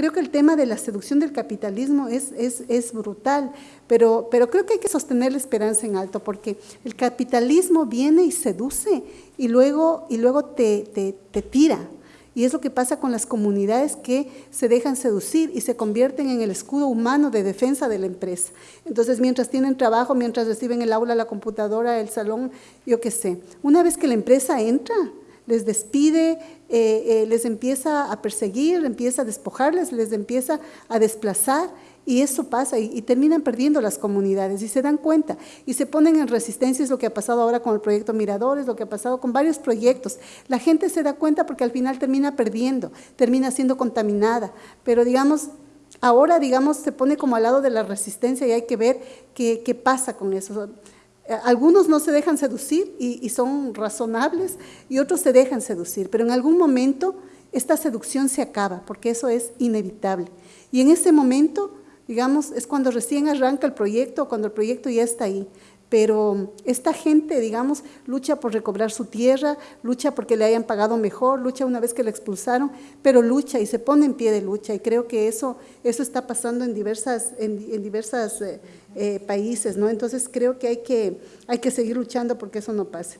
creo que el tema de la seducción del capitalismo es, es, es brutal, pero, pero creo que hay que sostener la esperanza en alto, porque el capitalismo viene y seduce y luego, y luego te, te, te tira, y es lo que pasa con las comunidades que se dejan seducir y se convierten en el escudo humano de defensa de la empresa. Entonces, mientras tienen trabajo, mientras reciben el aula, la computadora, el salón, yo qué sé. Una vez que la empresa entra, les despide, eh, eh, les empieza a perseguir, empieza a despojarles, les empieza a desplazar y eso pasa y, terminan perdiendo las comunidades y se dan cuenta y se ponen en resistencia, es lo que ha pasado ahora con el proyecto Miradores, lo que ha pasado con varios proyectos. La gente se da cuenta porque al final termina perdiendo, termina siendo contaminada, pero digamos, ahora digamos se pone como al lado de la resistencia y hay que ver qué, qué pasa con eso. Algunos no se dejan seducir y, son razonables y otros se dejan seducir, pero en algún momento esta seducción se acaba porque eso es inevitable. Y en ese momento digamos, es cuando recién arranca el proyecto, cuando el proyecto ya está ahí. Pero esta gente, digamos, lucha por recobrar su tierra, lucha porque le hayan pagado mejor, lucha una vez que la expulsaron, pero lucha y se pone en pie de lucha. Y creo que eso, eso está pasando en diversas, en, diversas eh, eh, países, ¿no? Entonces creo que hay, que hay que seguir luchando porque eso no pase.